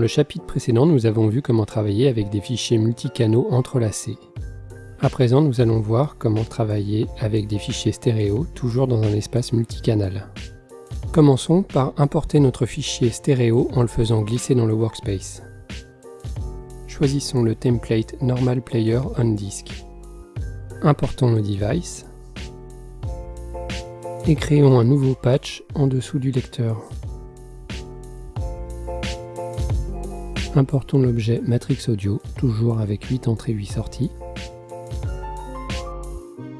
le chapitre précédent, nous avons vu comment travailler avec des fichiers multicanaux entrelacés. À présent, nous allons voir comment travailler avec des fichiers stéréo, toujours dans un espace multicanal. Commençons par importer notre fichier stéréo en le faisant glisser dans le workspace. Choisissons le template Normal Player on Disk. Importons le device et créons un nouveau patch en dessous du lecteur. Importons l'objet Matrix Audio, toujours avec 8 entrées 8 sorties.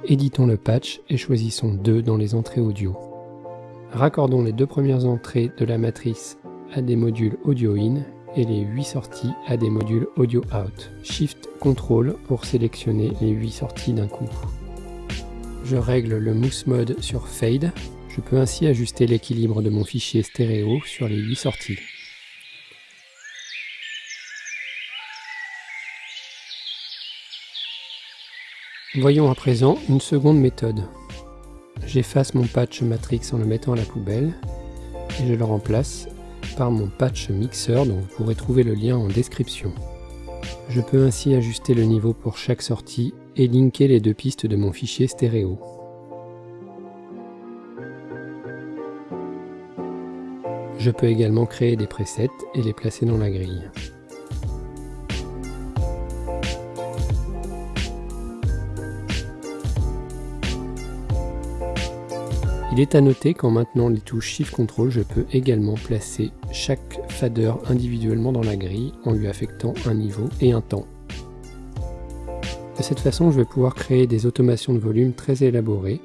Éditons le patch et choisissons 2 dans les entrées audio. Raccordons les deux premières entrées de la matrice à des modules audio in et les 8 sorties à des modules audio out. Shift Ctrl pour sélectionner les 8 sorties d'un coup. Je règle le Mousse Mode sur Fade. Je peux ainsi ajuster l'équilibre de mon fichier stéréo sur les 8 sorties. Voyons à présent une seconde méthode. J'efface mon patch Matrix en le mettant à la poubelle et je le remplace par mon patch Mixer dont vous pourrez trouver le lien en description. Je peux ainsi ajuster le niveau pour chaque sortie et linker les deux pistes de mon fichier stéréo. Je peux également créer des presets et les placer dans la grille. Il est à noter qu'en maintenant les touches Shift Ctrl, je peux également placer chaque fader individuellement dans la grille en lui affectant un niveau et un temps. De cette façon, je vais pouvoir créer des automations de volume très élaborées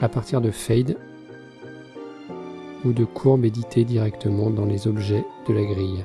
à partir de fade ou de courbes éditées directement dans les objets de la grille.